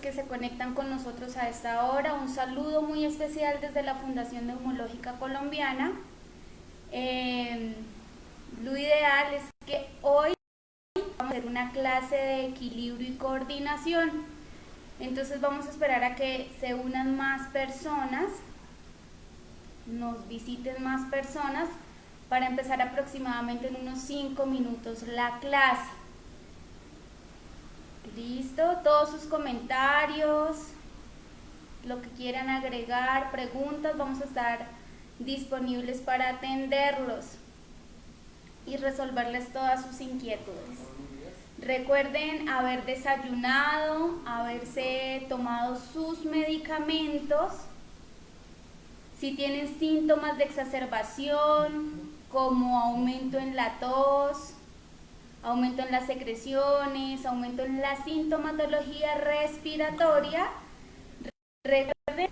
que se conectan con nosotros a esta hora. Un saludo muy especial desde la Fundación Neumológica Colombiana. Eh, lo ideal es que hoy vamos a hacer una clase de equilibrio y coordinación. Entonces vamos a esperar a que se unan más personas, nos visiten más personas para empezar aproximadamente en unos 5 minutos la clase. Listo, todos sus comentarios, lo que quieran agregar, preguntas, vamos a estar disponibles para atenderlos y resolverles todas sus inquietudes. Recuerden haber desayunado, haberse tomado sus medicamentos. Si tienen síntomas de exacerbación, como aumento en la tos, aumento en las secreciones, aumento en la sintomatología respiratoria, recuerden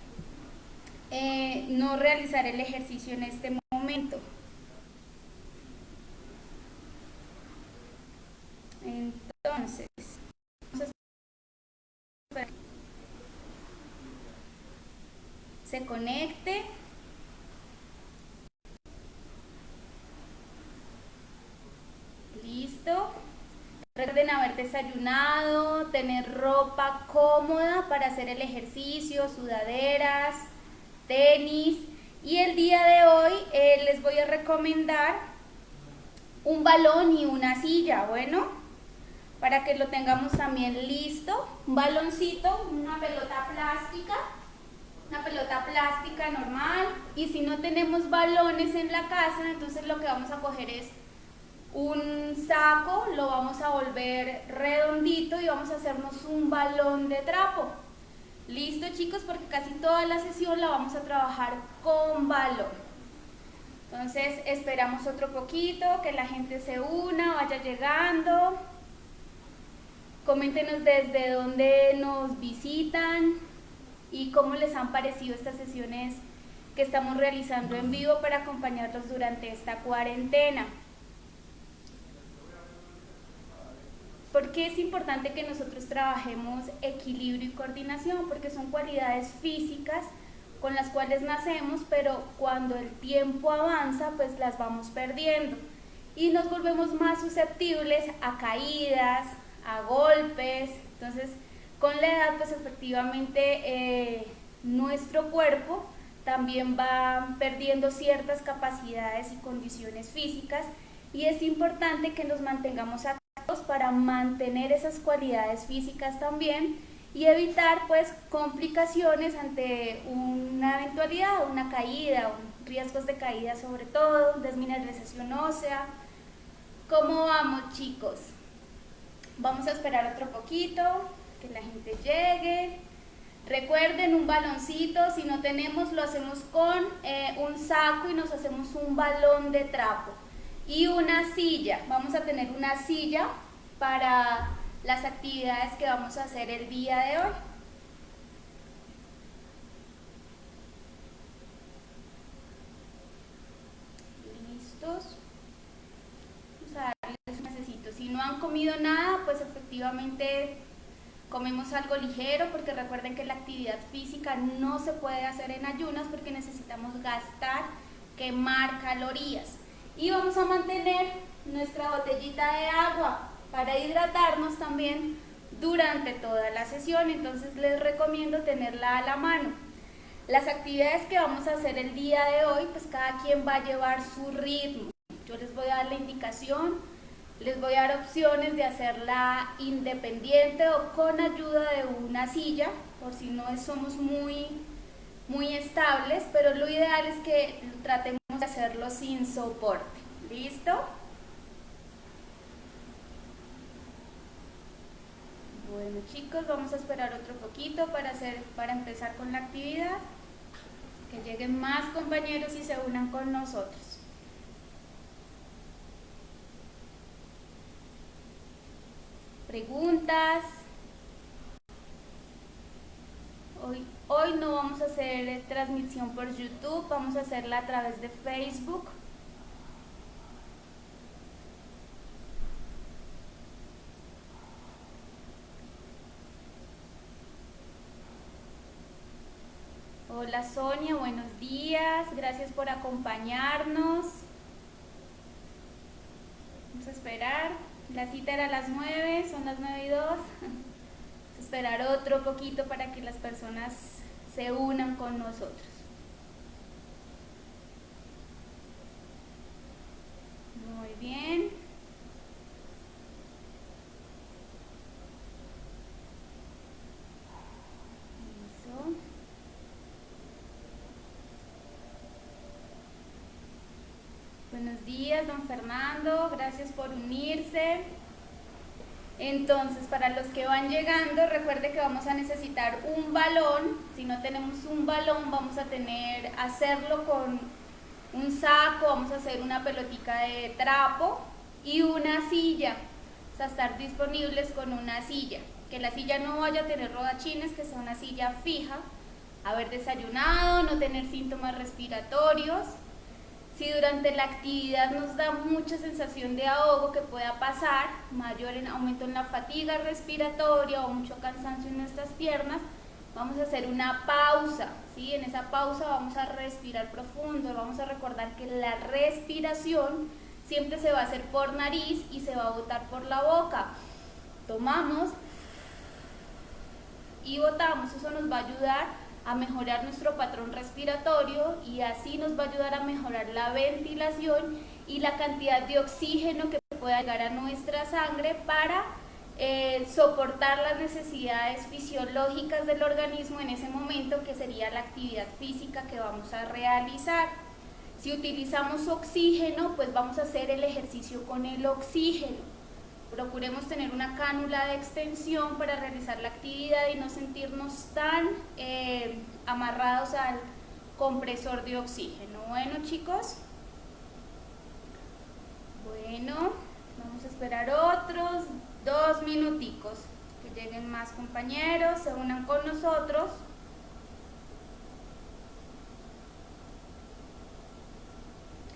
eh, no realizar el ejercicio en este momento. Entonces, se conecte. Listo. Recuerden haber desayunado, tener ropa cómoda para hacer el ejercicio, sudaderas, tenis. Y el día de hoy eh, les voy a recomendar un balón y una silla, bueno, para que lo tengamos también listo. Un baloncito, una pelota plástica, una pelota plástica normal. Y si no tenemos balones en la casa, entonces lo que vamos a coger es un saco, lo vamos a volver redondito y vamos a hacernos un balón de trapo. Listo chicos, porque casi toda la sesión la vamos a trabajar con balón. Entonces esperamos otro poquito, que la gente se una, vaya llegando. Coméntenos desde dónde nos visitan y cómo les han parecido estas sesiones que estamos realizando en vivo para acompañarlos durante esta cuarentena. ¿Por qué es importante que nosotros trabajemos equilibrio y coordinación? Porque son cualidades físicas con las cuales nacemos, pero cuando el tiempo avanza, pues las vamos perdiendo y nos volvemos más susceptibles a caídas, a golpes. Entonces, con la edad, pues efectivamente eh, nuestro cuerpo también va perdiendo ciertas capacidades y condiciones físicas y es importante que nos mantengamos activos para mantener esas cualidades físicas también y evitar pues complicaciones ante una eventualidad, una caída, riesgos de caída sobre todo, desmineralización ósea. ¿Cómo vamos chicos? Vamos a esperar otro poquito, que la gente llegue. Recuerden un baloncito, si no tenemos lo hacemos con eh, un saco y nos hacemos un balón de trapo y una silla. Vamos a tener una silla para las actividades que vamos a hacer el día de hoy. ¿Listos? Vamos a darles un necesito. Si no han comido nada, pues efectivamente comemos algo ligero porque recuerden que la actividad física no se puede hacer en ayunas porque necesitamos gastar, quemar calorías y vamos a mantener nuestra botellita de agua para hidratarnos también durante toda la sesión, entonces les recomiendo tenerla a la mano. Las actividades que vamos a hacer el día de hoy, pues cada quien va a llevar su ritmo. Yo les voy a dar la indicación, les voy a dar opciones de hacerla independiente o con ayuda de una silla, por si no somos muy, muy estables, pero lo ideal es que tratemos hacerlo sin soporte. ¿Listo? Bueno chicos, vamos a esperar otro poquito para, hacer, para empezar con la actividad. Que lleguen más compañeros y se unan con nosotros. Preguntas. Hoy, hoy no vamos a hacer transmisión por YouTube, vamos a hacerla a través de Facebook. Hola Sonia, buenos días, gracias por acompañarnos. Vamos a esperar, la cita era a las 9, son las 9 y 2. Vamos a esperar otro poquito para que las personas se unan con nosotros. Muy bien. Buenos días, don Fernando, gracias por unirse. Entonces, para los que van llegando, recuerde que vamos a necesitar un balón. Si no tenemos un balón, vamos a tener, hacerlo con un saco, vamos a hacer una pelotica de trapo y una silla. O sea, estar disponibles con una silla. Que la silla no vaya a tener rodachines, que sea una silla fija. Haber desayunado, no tener síntomas respiratorios si durante la actividad nos da mucha sensación de ahogo que pueda pasar, mayor en aumento en la fatiga respiratoria o mucho cansancio en nuestras piernas, vamos a hacer una pausa. ¿sí? En esa pausa vamos a respirar profundo, vamos a recordar que la respiración siempre se va a hacer por nariz y se va a botar por la boca. Tomamos y botamos, eso nos va a ayudar a mejorar nuestro patrón respiratorio y así nos va a ayudar a mejorar la ventilación y la cantidad de oxígeno que pueda llegar a nuestra sangre para eh, soportar las necesidades fisiológicas del organismo en ese momento que sería la actividad física que vamos a realizar. Si utilizamos oxígeno, pues vamos a hacer el ejercicio con el oxígeno procuremos tener una cánula de extensión para realizar la actividad y no sentirnos tan eh, amarrados al compresor de oxígeno. Bueno chicos, bueno, vamos a esperar otros dos minuticos que lleguen más compañeros, se unan con nosotros.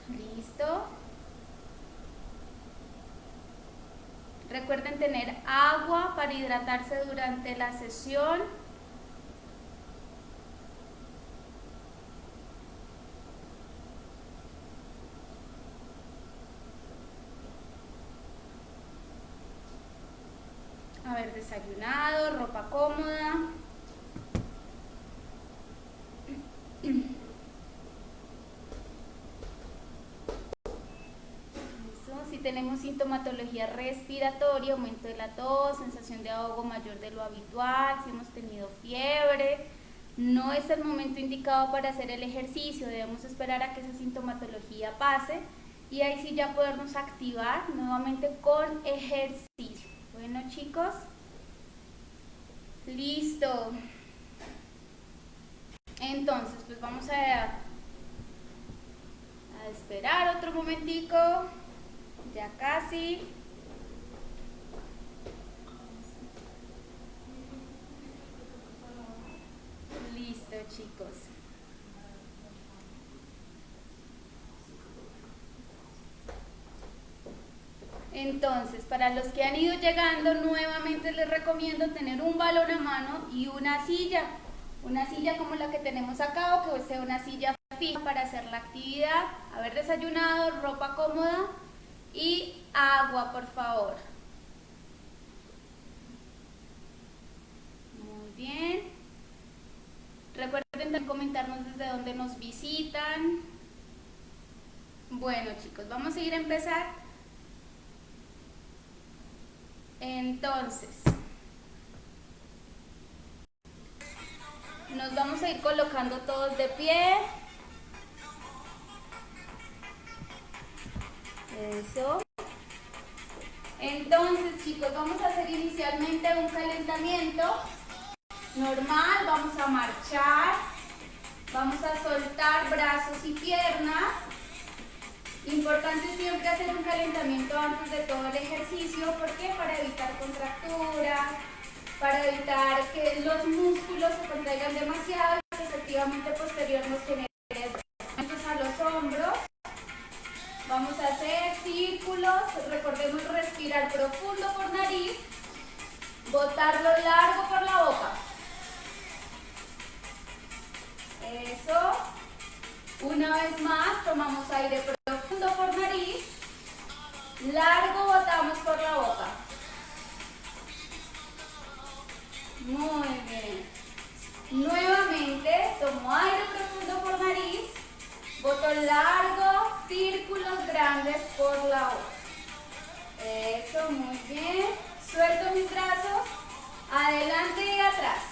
Listo. Recuerden tener agua para hidratarse durante la sesión. Haber desayunado, ropa cómoda. tenemos sintomatología respiratoria, aumento de la tos, sensación de ahogo mayor de lo habitual, si hemos tenido fiebre, no es el momento indicado para hacer el ejercicio, debemos esperar a que esa sintomatología pase y ahí sí ya podernos activar nuevamente con ejercicio. Bueno chicos, listo. Entonces, pues vamos a, a esperar otro momentico. Ya casi. Listo, chicos. Entonces, para los que han ido llegando, nuevamente les recomiendo tener un balón a mano y una silla. Una silla como la que tenemos acá o que sea una silla fija para hacer la actividad. Haber desayunado, ropa cómoda y agua, por favor. Muy bien. Recuerden comentarnos desde dónde nos visitan. Bueno chicos, vamos a ir a empezar. Entonces, nos vamos a ir colocando todos de pie. Eso. Entonces, chicos, vamos a hacer inicialmente un calentamiento normal. Vamos a marchar. Vamos a soltar brazos y piernas. Importante siempre hacer un calentamiento antes de todo el ejercicio. ¿Por qué? Para evitar contracturas, para evitar que los músculos se contraigan demasiado y que posterior nos genere a los hombros. Vamos a hacer círculos, recordemos respirar profundo por nariz, botarlo largo por la boca. Eso. Una vez más, tomamos aire profundo por nariz, largo botamos por la boca. Muy bien. Nuevamente, tomo aire profundo por nariz, boto largo por la boca. Eso, muy bien. Suelto mis brazos, adelante y atrás.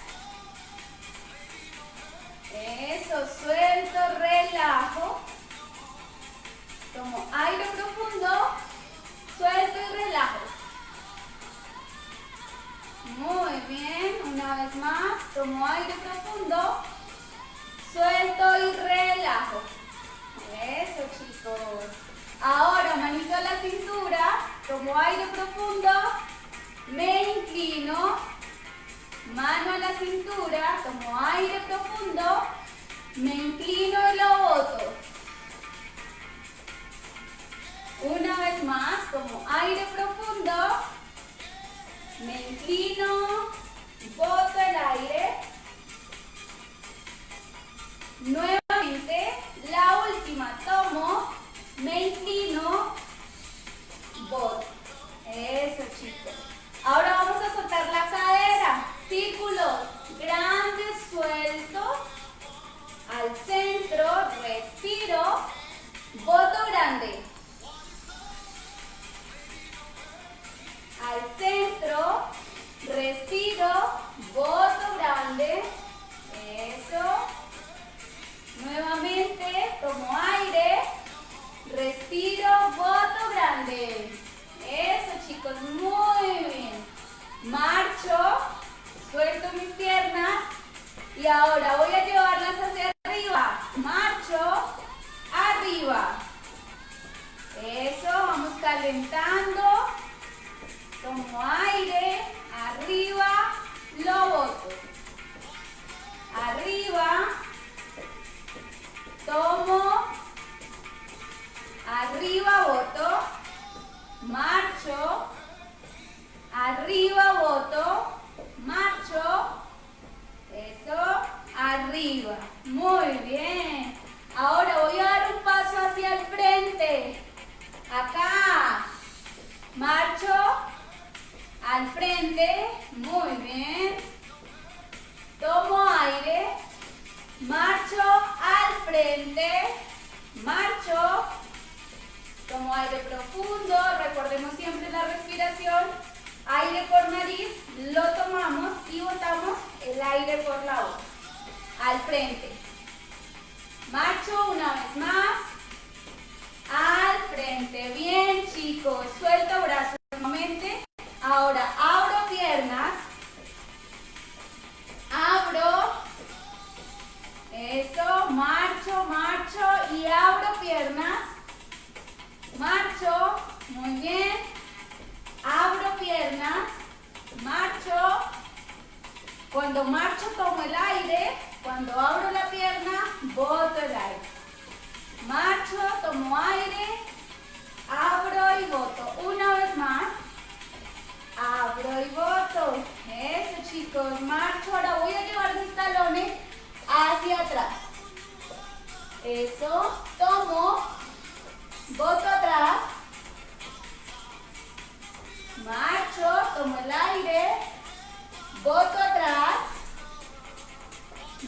Eso, suelto, relajo. Tomo aire profundo, suelto y relajo. Muy bien, una vez más, tomo aire profundo, suelto y relajo. Eso chicos. Ahora manito a la cintura, tomo aire profundo, me inclino, mano a la cintura, tomo aire profundo, me inclino y lo boto. Una vez más, tomo aire profundo, me inclino, boto el aire. Nuevamente, la última, tomo, me inclino, boto. Eso chicos. Ahora vamos a soltar la cadera. Círculos grandes, sueltos. Al centro, respiro. Voto grande. Al centro, respiro. Voto grande. Eso. Nuevamente, tomo aire. Respiro, voto grande. Eso chicos, muy bien. Marcho, suelto mis piernas y ahora voy a llevarlas hacia arriba. Marcho, arriba. Eso, vamos calentando. Tomo aire, arriba, lo boto. Arriba, tomo, arriba, boto marcho, arriba voto, marcho, eso, arriba, muy bien. Ahora voy a dar un paso hacia el frente, acá, marcho, al frente, muy bien. Tomo aire, marcho al frente, marcho, Tomo aire profundo, recordemos siempre la respiración. Aire por nariz, lo tomamos y botamos el aire por la boca. Al frente. Marcho una vez más. Al frente. Bien, chicos. Suelto brazos nuevamente. Ahora abro piernas. Abro. Eso. Marcho, marcho y abro piernas. Marcho, muy bien. Abro piernas, marcho. Cuando marcho tomo el aire, cuando abro la pierna, boto el aire. Marcho, tomo aire, abro y boto. Una vez más, abro y boto. Eso chicos, marcho. Ahora voy a llevar mis talones hacia atrás. Eso, tomo, Boto atrás. Marcho, tomo el aire. Boto atrás.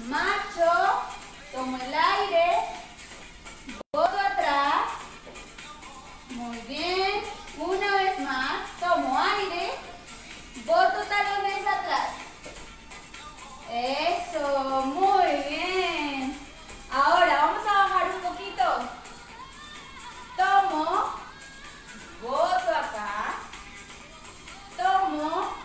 Marcho, tomo el aire. Boto atrás. Muy bien. Una vez más, tomo aire. Boto talones atrás. Eso, muy bien. Ahora vamos a bajar un poquito tomo, boto acá, tomo,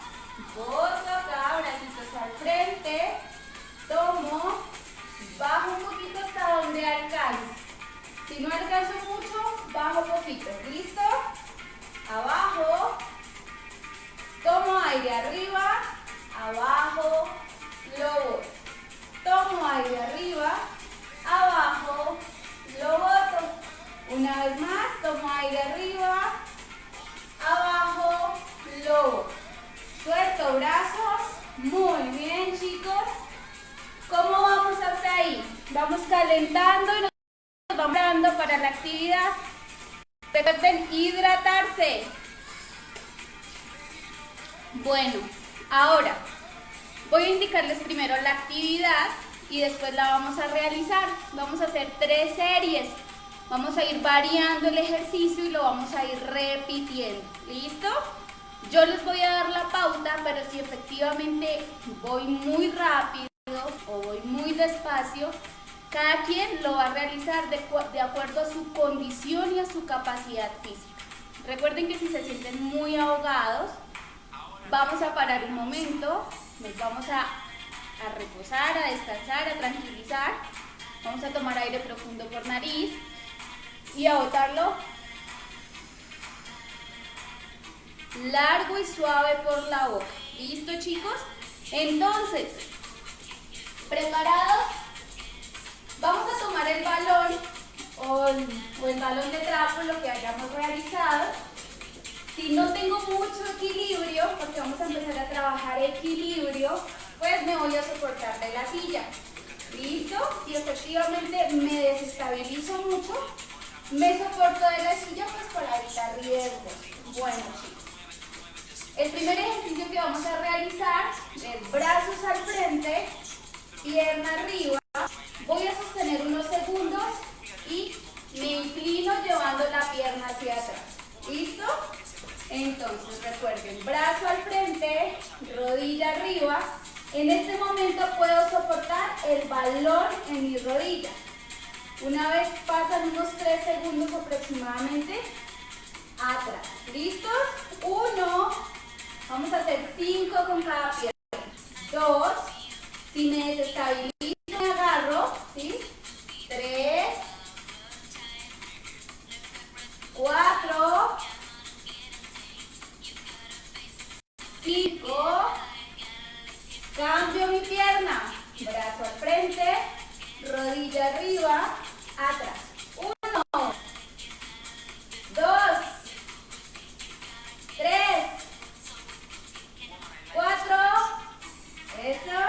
vamos calentando y nos vamos dando para la actividad. Recuerden hidratarse. Bueno, ahora voy a indicarles primero la actividad y después la vamos a realizar. Vamos a hacer tres series. Vamos a ir variando el ejercicio y lo vamos a ir repitiendo. ¿Listo? Yo les voy a dar la pauta, pero si efectivamente voy muy rápido o voy muy despacio, cada quien lo va a realizar de, acuerdo a su condición y a su capacidad física. Recuerden que si se sienten muy ahogados, vamos a parar un momento, nos vamos a, a reposar, a descansar, a tranquilizar. Vamos a tomar aire profundo por nariz y a botarlo largo y suave por la boca. ¿Listo chicos? Entonces, ¿preparados? Vamos a tomar el balón o el, balón de trapo, lo que hayamos realizado. Si no tengo mucho equilibrio, porque vamos a empezar a trabajar equilibrio, pues me voy a soportar de la silla. ¿Listo? Si efectivamente me desestabilizo mucho, me soporto de la silla pues para evitar riesgos. Bueno chicos. El primer ejercicio que vamos a realizar es brazos al frente, pierna arriba. Unos segundos y me inclino llevando la pierna hacia atrás. ¿Listo? Entonces recuerden, brazo al frente, rodilla arriba. En este momento puedo soportar el balón en mi rodilla. Una vez pasan unos 3 segundos aproximadamente, atrás. ¿Listos? Uno, Vamos a hacer 5 con cada pierna. 2. Si me desestabilizo, me agarro. ¿sí? 3. 4. 5. Cambio mi pierna. Brazo al frente. Rodilla arriba. Atrás. 1. 2. 3. Cuatro. Eso.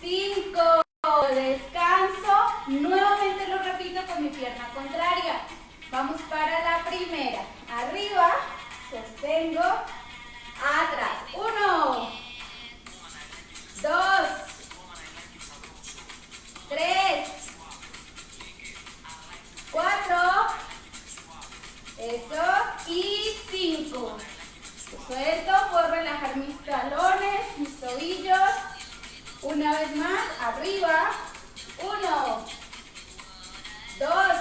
Cinco. Descanso. Nuevamente lo repito con mi pierna contraria. Vamos para la primera. Arriba. Sostengo. Atrás. Uno. Dos. Tres. Cuatro. Eso. Y cinco. Suelto, puedo relajar mis talones, mis tobillos. Una vez más, arriba. Uno, dos,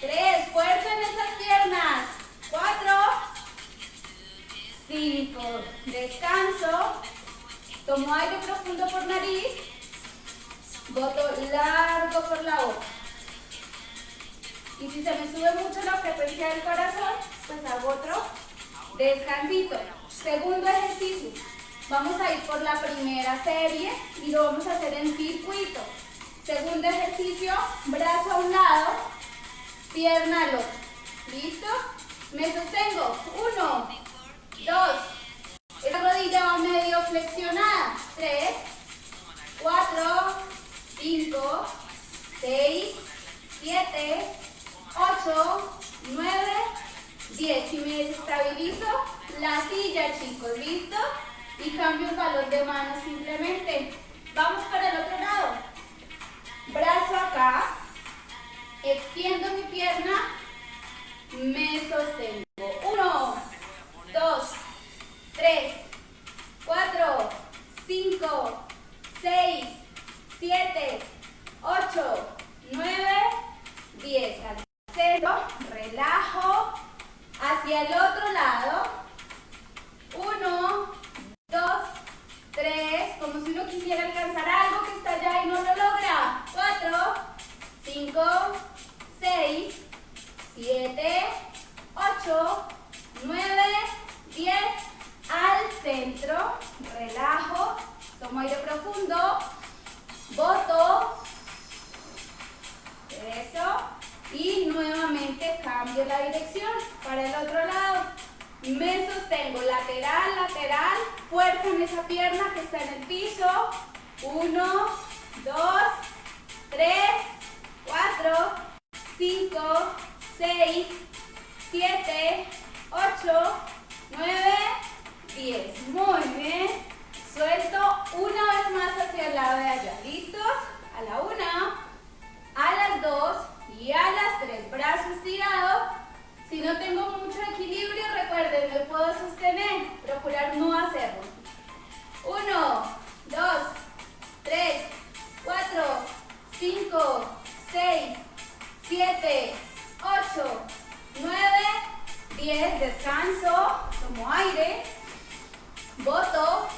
tres, fuerza en esas piernas. Cuatro, cinco, descanso. Tomo aire profundo por nariz. Boto largo por la boca. Y si se me sube mucho la frecuencia del corazón, pues hago otro descansito. Segundo ejercicio. Vamos a ir por la primera serie y lo vamos a hacer en circuito. Segundo ejercicio, brazo a un lado, pierna al. ¿Listo? Me sostengo. Uno, dos. Esa rodilla va medio flexionada. Tres, cuatro, cinco, seis, siete, ocho, nueve, 10. Si me desestabilizo, la silla, chicos, ¿listo? Y cambio el balón de mano simplemente. Vamos para el otro lado. Brazo acá. Extiendo mi pierna. Me sostengo. 1, 2, 3, 4, 5, 6, 7, 8, 9, 10. Al relajo hacia el otro lado. Uno, dos, tres, como si uno quisiera alcanzar algo que está allá y no lo logra. Cuatro, cinco, seis, siete, ocho, nueve, diez. Al centro, relajo, tomo aire profundo, boto, eso y nuevamente cambio la dirección para el otro lado. Me sostengo lateral, lateral, fuerza en esa pierna que está en el piso. Uno, dos, tres, 4, 5, 6, 7, 8, 9, 10. Muy bien. Suelto una vez más hacia el lado de allá. ¿Listos? A la una, a las dos y a las tres. Brazo estirado. Si no tengo mucho equilibrio, recuerden, me puedo sostener. Procurar no hacerlo. 1, 2, 3, 4, 5, 6, 7, 8, 9, 10. Descanso. Tomo aire. Voto.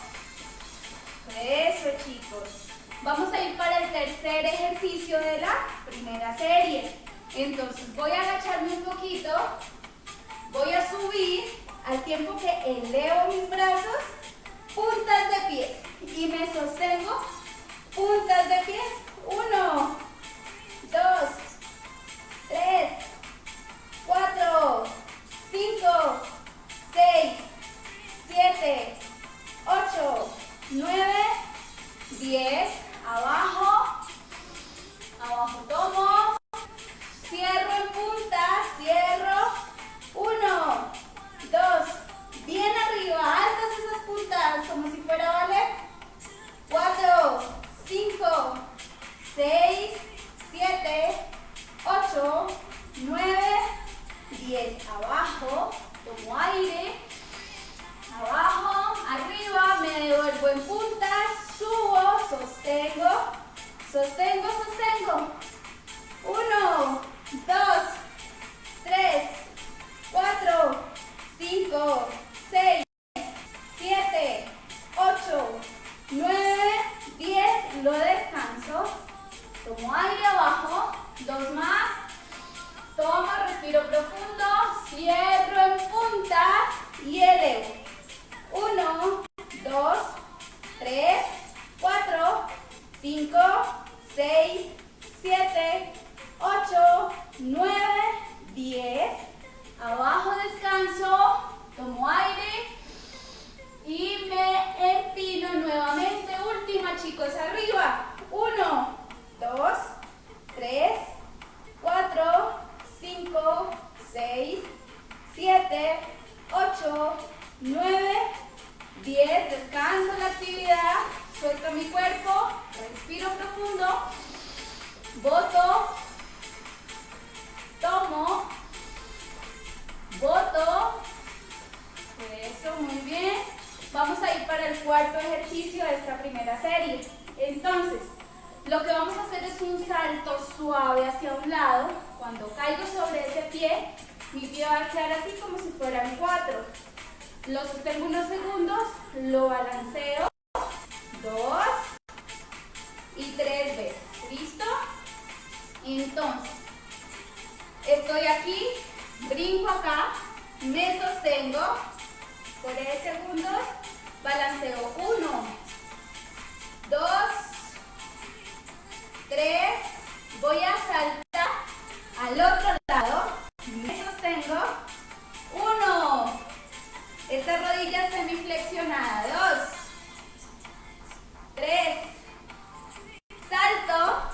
Eso, chicos. Vamos a ir para el tercer ejercicio de la primera serie. Entonces voy a agacharme un poquito, voy a subir al tiempo que elevo mis brazos, puntas de pies y me sostengo, puntas de pies, uno, dos, tres, cuatro, cinco, seis, siete, ocho, nueve, diez, abajo, abajo tomo, Cierro en punta, cierro. Uno, dos, bien arriba, altas esas puntas, como si fuera ballet. Cuatro, cinco, seis, siete, ocho, nueve, diez. Abajo, tomo aire. Abajo, arriba, me devuelvo en puntas, subo, sostengo, sostengo, sostengo. Uno, dos, tres, cuatro, cinco, seis, siete, ocho, nueve, diez. Lo descanso. Tomo aire abajo. Dos más. Tomo, respiro profundo. Cierro en puntas y elevo. Uno, dos, tres, cuatro, cinco, seis, siete, 8, 9, 10. Abajo descanso, tomo aire y me empino nuevamente. Última chicos, arriba. 1, 2, 3, 4, 5, 6, 7, 8, 9, 10. Descanso la actividad. Suelto mi cuerpo. Respiro profundo. Voto tomo, voto, eso, muy bien. Vamos a ir para el cuarto ejercicio de esta primera serie. Entonces, lo que vamos a hacer es un salto suave hacia un lado. Cuando caigo sobre ese pie, mi pie va a quedar así como si fueran cuatro. Lo sostengo unos segundos, lo balanceo, dos y tres veces. ¿Listo? Entonces, Estoy aquí, brinco acá, me sostengo por 10 segundos, balanceo. 1, 2, 3, voy a saltar al otro lado, me sostengo, 1, esta rodilla semiflexionada, 2, 3, salto,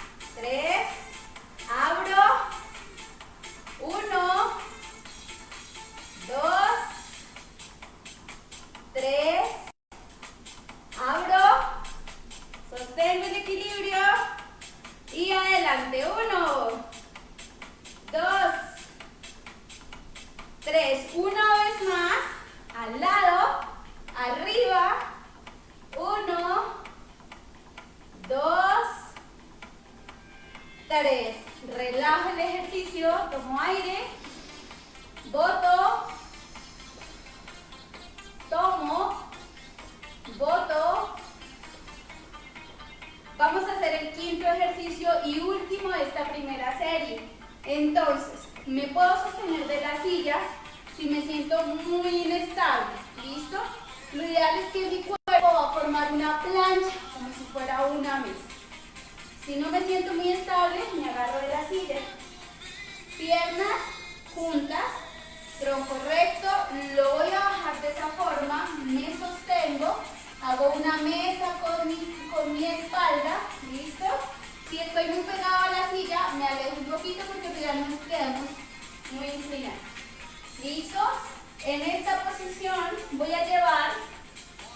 tres, abro, uno, dos, tres, abro, sostengo el equilibrio y adelante, uno, dos, tres, una vez más, al lado, arriba, uno, tomo aire, boto, tomo, boto. Vamos a hacer el quinto ejercicio y último de esta primera serie. Entonces, me puedo sostener de la silla si me siento muy inestable, ¿listo? Lo ideal es que mi cuerpo va a formar una plancha como si fuera una mesa. Si no me siento muy estable, me agarro de la silla Piernas juntas, tronco recto, lo voy a bajar de esa forma, me sostengo, hago una mesa con mi, con mi espalda, ¿listo? Si estoy muy pegado a la silla, me alejo un poquito porque ya nos quedamos muy inclinados. ¿Listo? En esta posición voy a llevar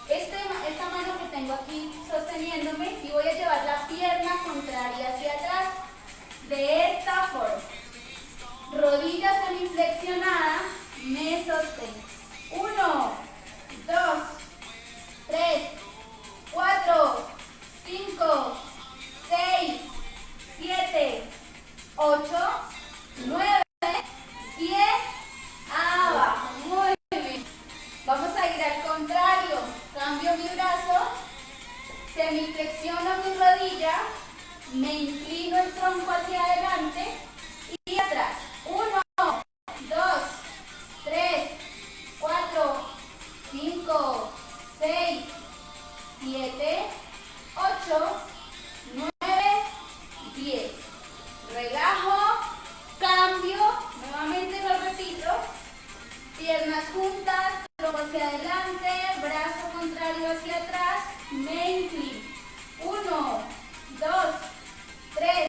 este, esta mano que tengo aquí sosteniéndome y voy a llevar la pierna contraria hacia atrás de esta forma. Rodillas semiflexionadas, me sostengo. Uno, dos, tres, cuatro, cinco, seis, siete, ocho, nueve, diez, abajo. Muy bien. Vamos a ir al contrario. Cambio mi brazo, semiflexiono mi rodilla, me inclino el tronco hacia adelante y atrás. Uno, dos, tres, cuatro, cinco, seis, siete, ocho, nueve, diez. Relajo, cambio, nuevamente lo repito. Piernas juntas, tronco hacia adelante, brazo contrario hacia atrás, me inclino. Uno, dos, tres,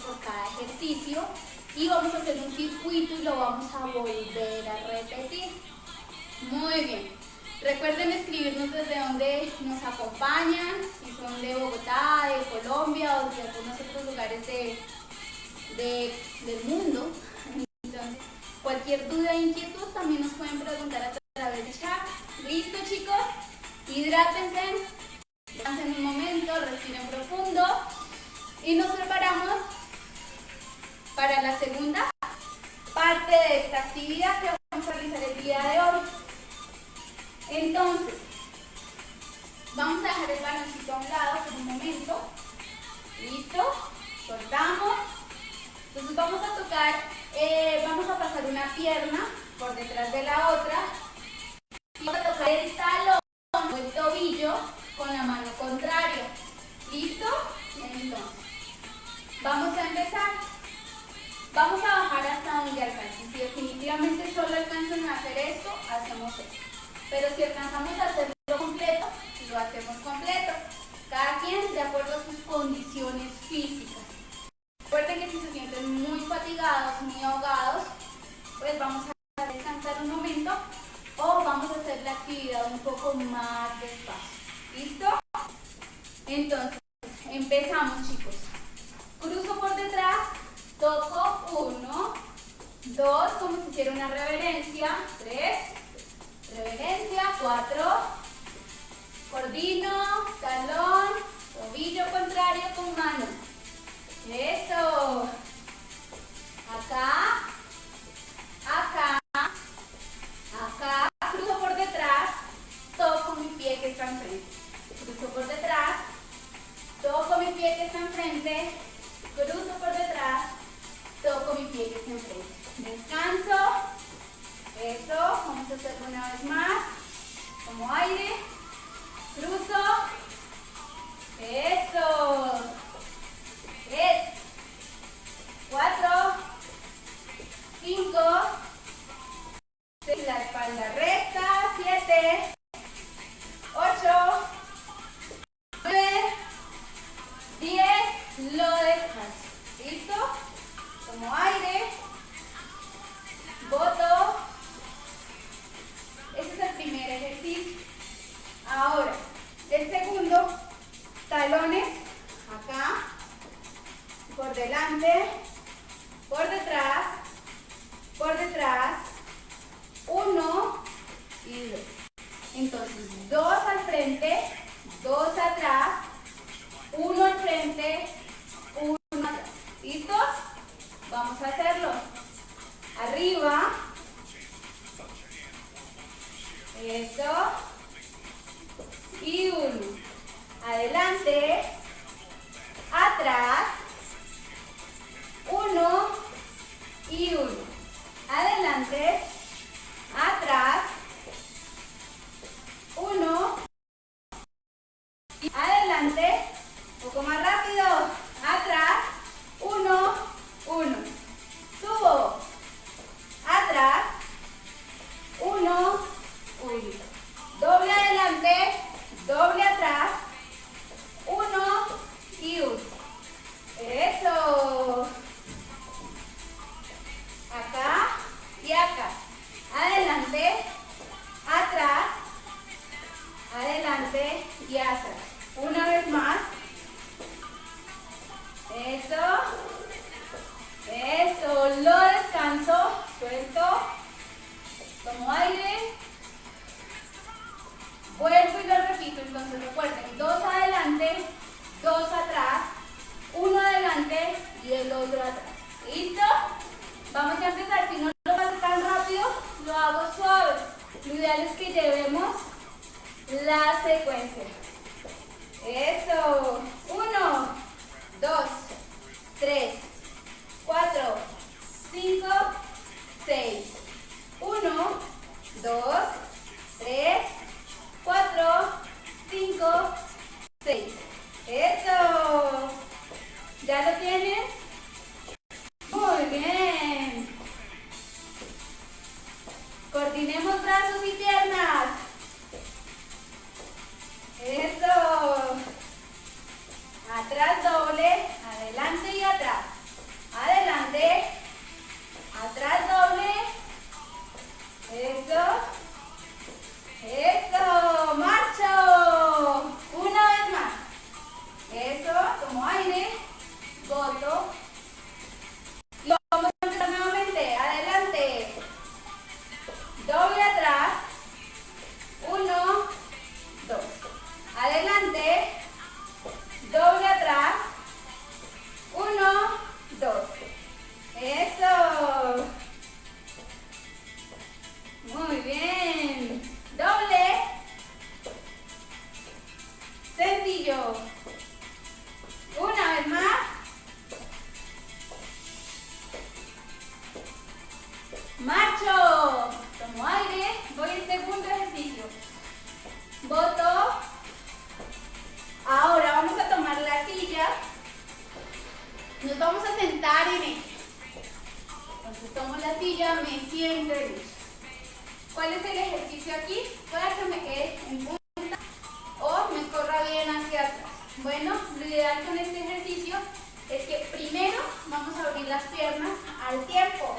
por cada ejercicio y vamos a hacer un circuito y lo vamos a volver a repetir. Muy bien. Recuerden escribirnos desde donde nos acompañan, si son de Bogotá, de Colombia o de algunos otros lugares del mundo. Entonces, cualquier duda e inquietud también nos pueden preguntar a través de chat. ¿Listo chicos? Hidrátense, descansen un momento, respiren profundo y nos preparamos para la segunda parte de esta actividad que vamos a realizar el día de hoy. Entonces, vamos a dejar el baloncito a un lado por un momento. ¿Listo? Soltamos. Entonces vamos a tocar, eh, vamos a pasar una pierna por detrás de la otra Vamos a tocar el talón o el tobillo con la mano contraria. ¿Listo? Entonces, vamos a empezar. Vamos a bajar hasta donde alcancen. Si definitivamente solo alcanzan a hacer esto, hacemos esto. Pero si alcanzamos a hacerlo completo, lo hacemos completo. Cada quien de acuerdo a sus condiciones físicas. Recuerden que si se sienten muy fatigados, muy ahogados, pues vamos a descansar un momento o vamos a hacer la actividad un poco más despacio. ¿Listo? Entonces, empezamos chicos. Cruzo por detrás, toco uno, dos, como si hiciera una reverencia, tres, reverencia, cuatro, coordino, talón, tobillo contrario con mano. Eso. Acá, acá, acá cruzo por detrás, toco mi pie que está enfrente. Cruzo por detrás, toco mi pie que está enfrente, cruzo por detrás, toco mi pie que está enfrente. Descanso. Eso, vamos a hacerlo una vez más. Como aire. Entonces recuerden. Dos adelante. Dos atrás. Uno adelante y el otro atrás. ¿Listo? Vamos a empezar. Si no lo hago tan rápido, lo hago suave. Lo ideal es que llevemos la secuencia. Eso. Uno, dos, tres, cuatro, cinco, seis. Uno, dos, tres, cuatro, cinco, seis. Eso. ¿Ya lo tienen? Muy bien. Coordinemos brazos y piernas. Eso. Atrás doble, adelante y atrás. Adelante, atrás doble. Eso. Eso. Marcho. Boto. Nos vamos a sentar en ella. Entonces tomo la silla, me siento en. ¿Cuál es el ejercicio aquí? Para que me quede en punta o me corra bien hacia atrás. Bueno, lo ideal con este ejercicio es que primero vamos a abrir las piernas al tiempo.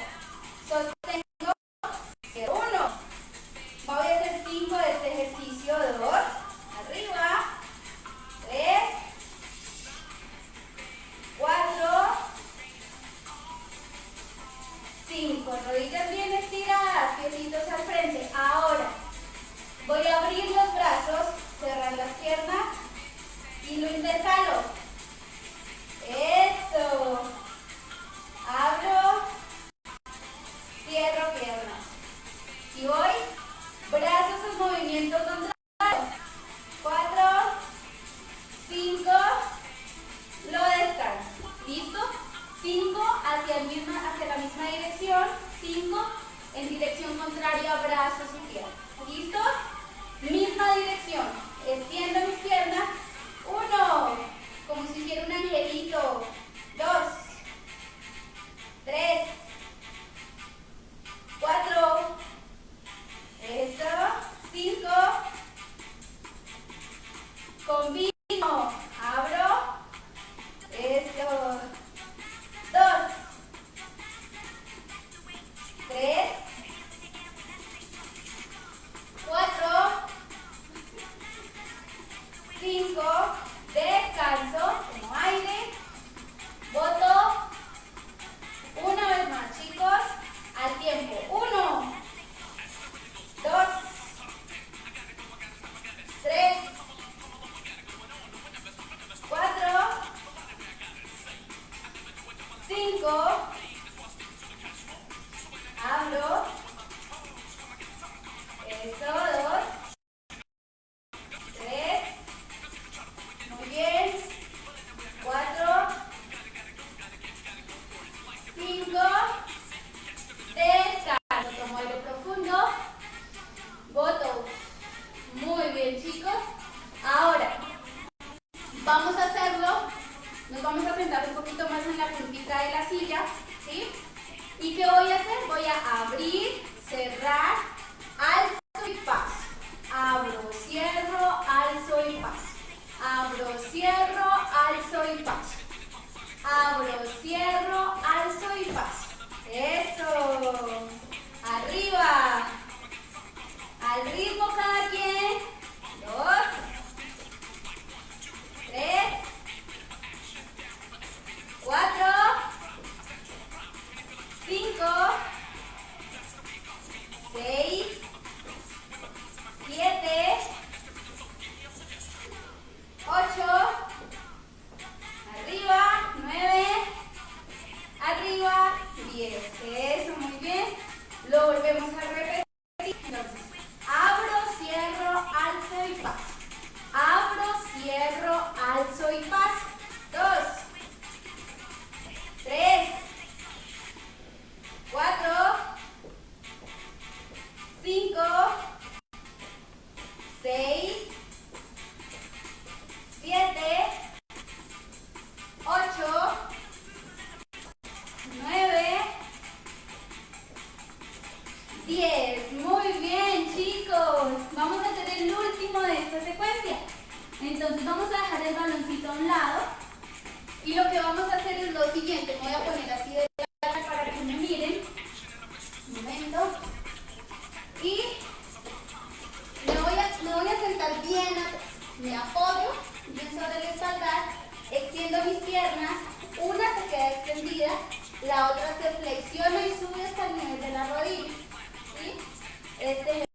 Este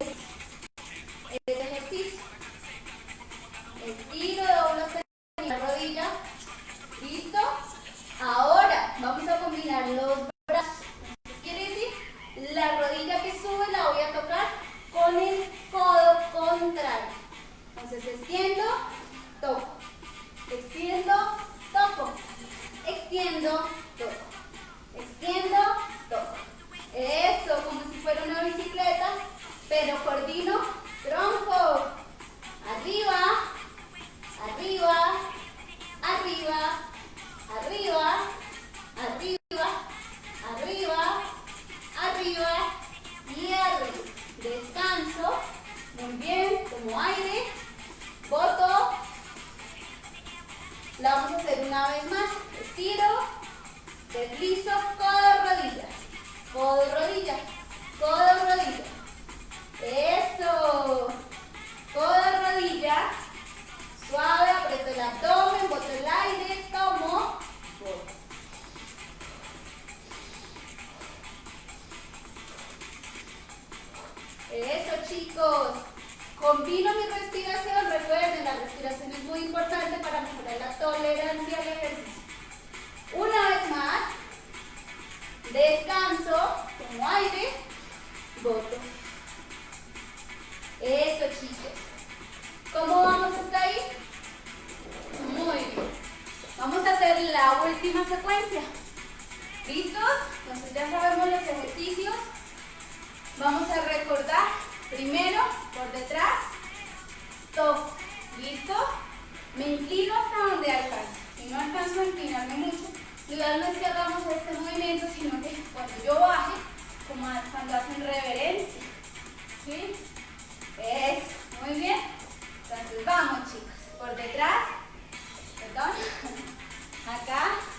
Acá, uno, dos, tres,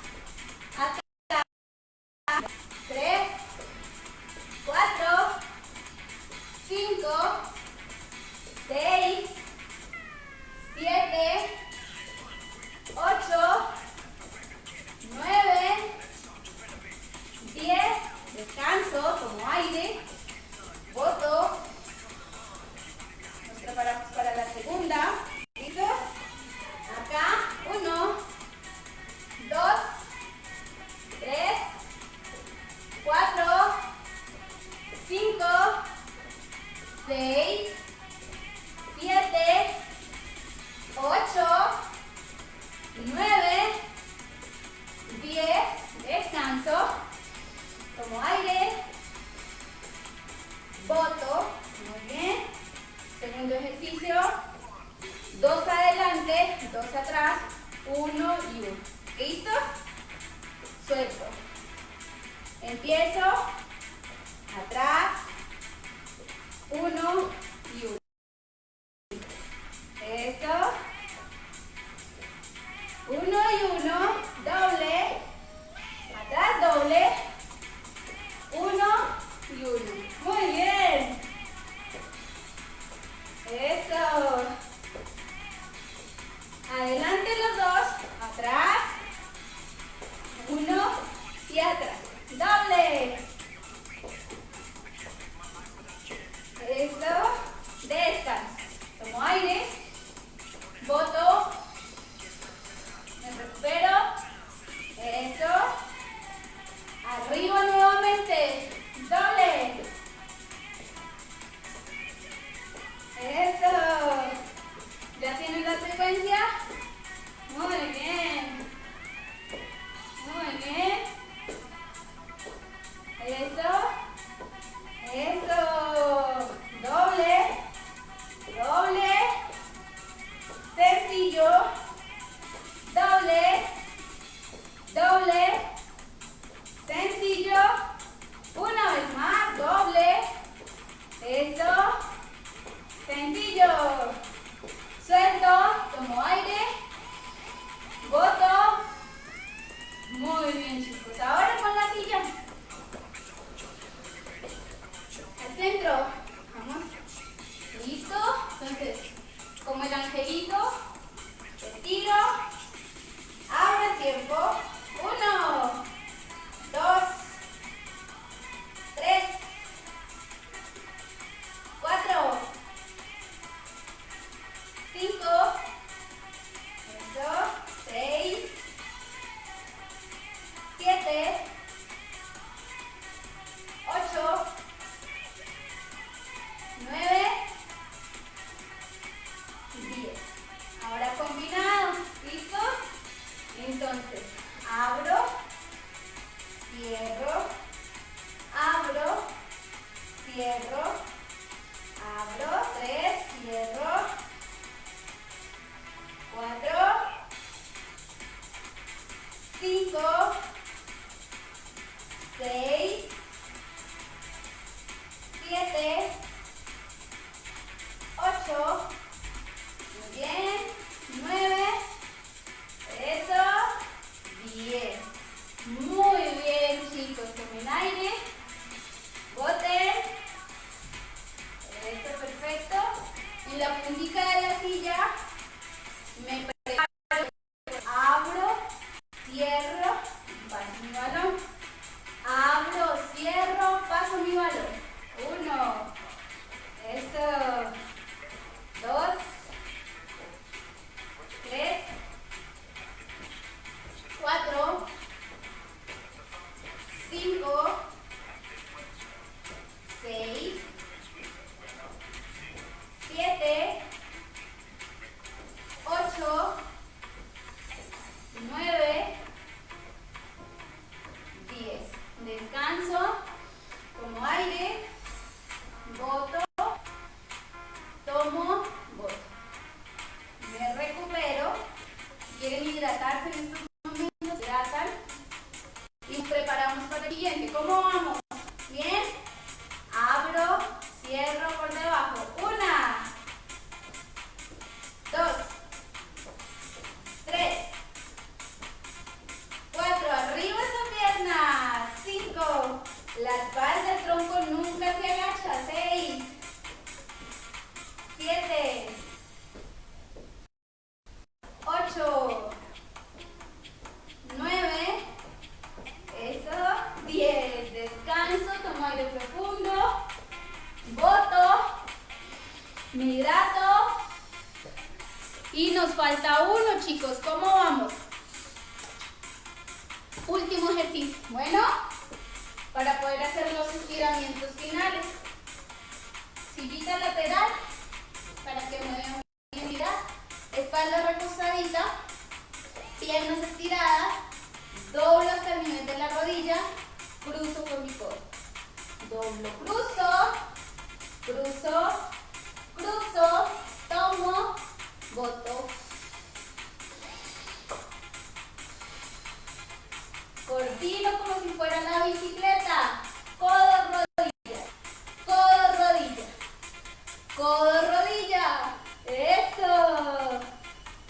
Codo, rodilla. Eso.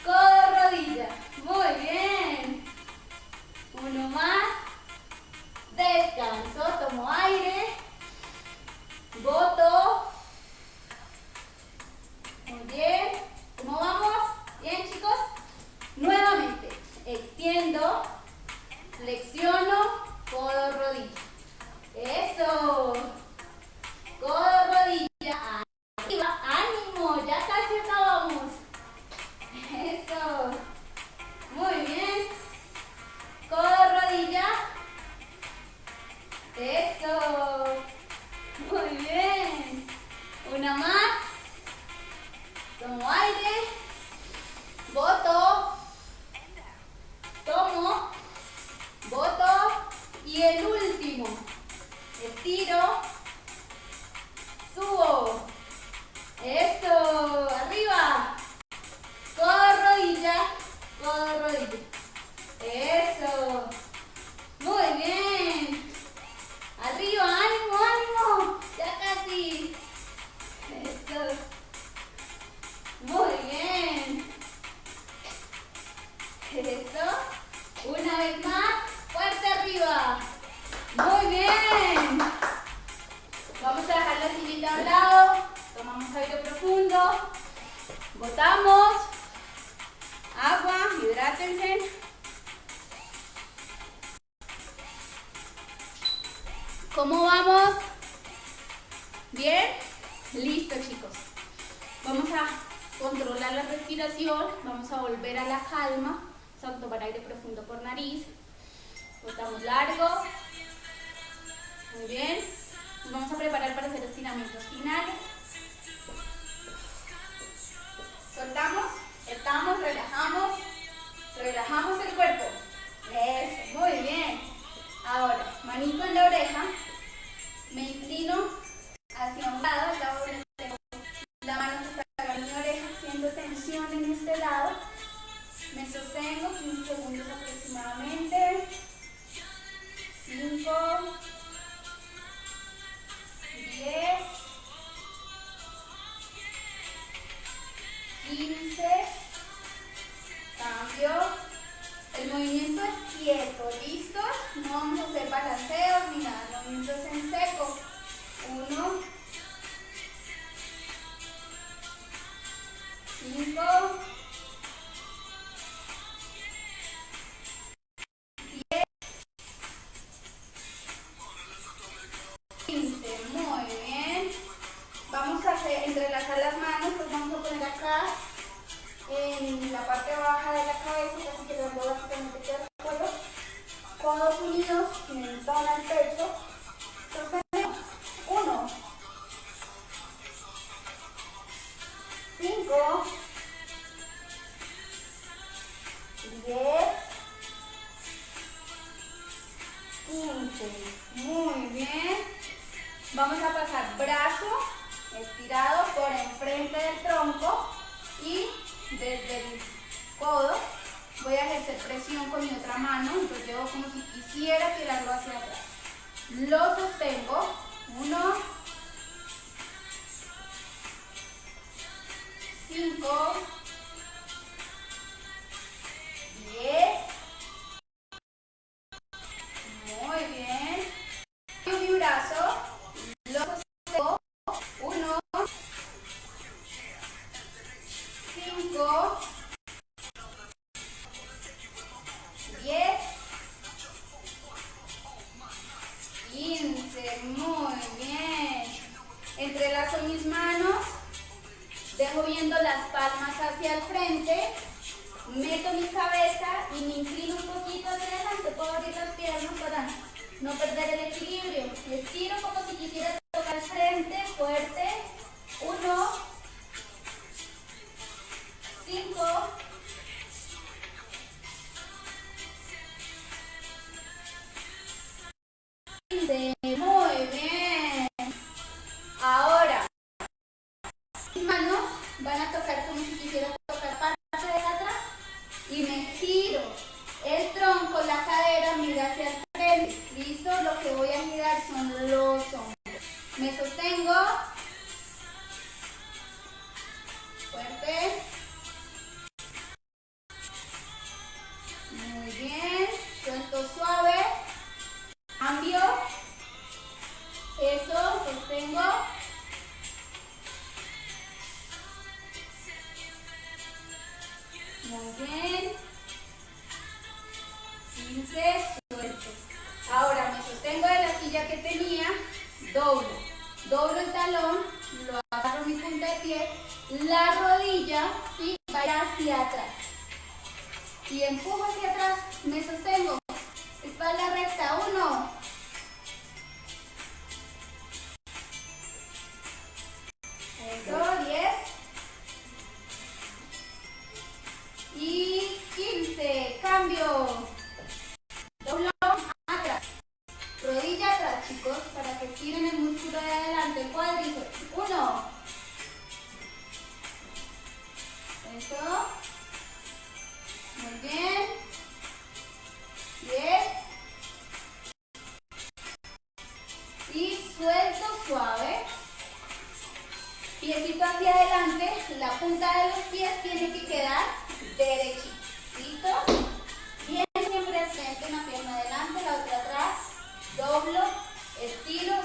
Codo, rodilla. Muy bien. Uno más. Descanso. Tomo aire. Boto. Muy bien. ¿Cómo vamos? Bien, chicos. Nuevamente. Extiendo. Flexiono. Codo, rodilla. Eso. relajamos, relajamos el cuerpo. Eso, muy bien. Ahora, manito en la oreja, me inclino hacia un lado, Suelto suave. Piecito hacia adelante. La punta de los pies tiene que quedar derechito. Bien, siempre al una pierna adelante, la otra atrás. Doblo, estiro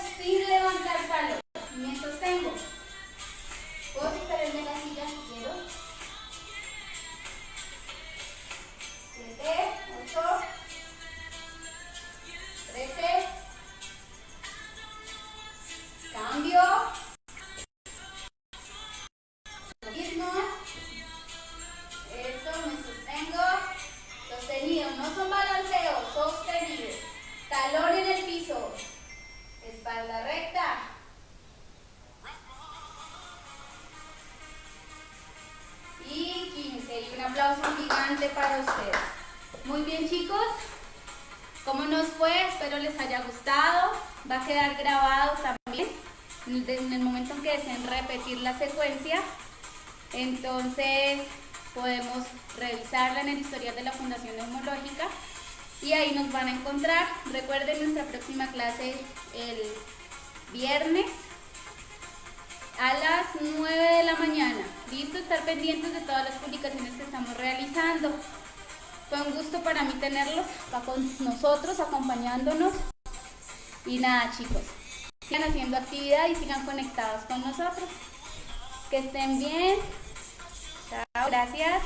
Espero les haya gustado. Va a quedar grabado también en el momento en que deseen repetir la secuencia. Entonces podemos revisarla en el historial de la Fundación Neumológica y ahí nos van a encontrar. Recuerden nuestra próxima clase el viernes a las 9 de la mañana. Listo, estar pendientes de todas las publicaciones que estamos realizando. Fue un gusto para mí tenerlos con nosotros, acompañándonos. Y nada, chicos, sigan haciendo actividad y sigan conectados con nosotros. Que estén bien. Chao, gracias.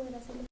Podrás hacerlo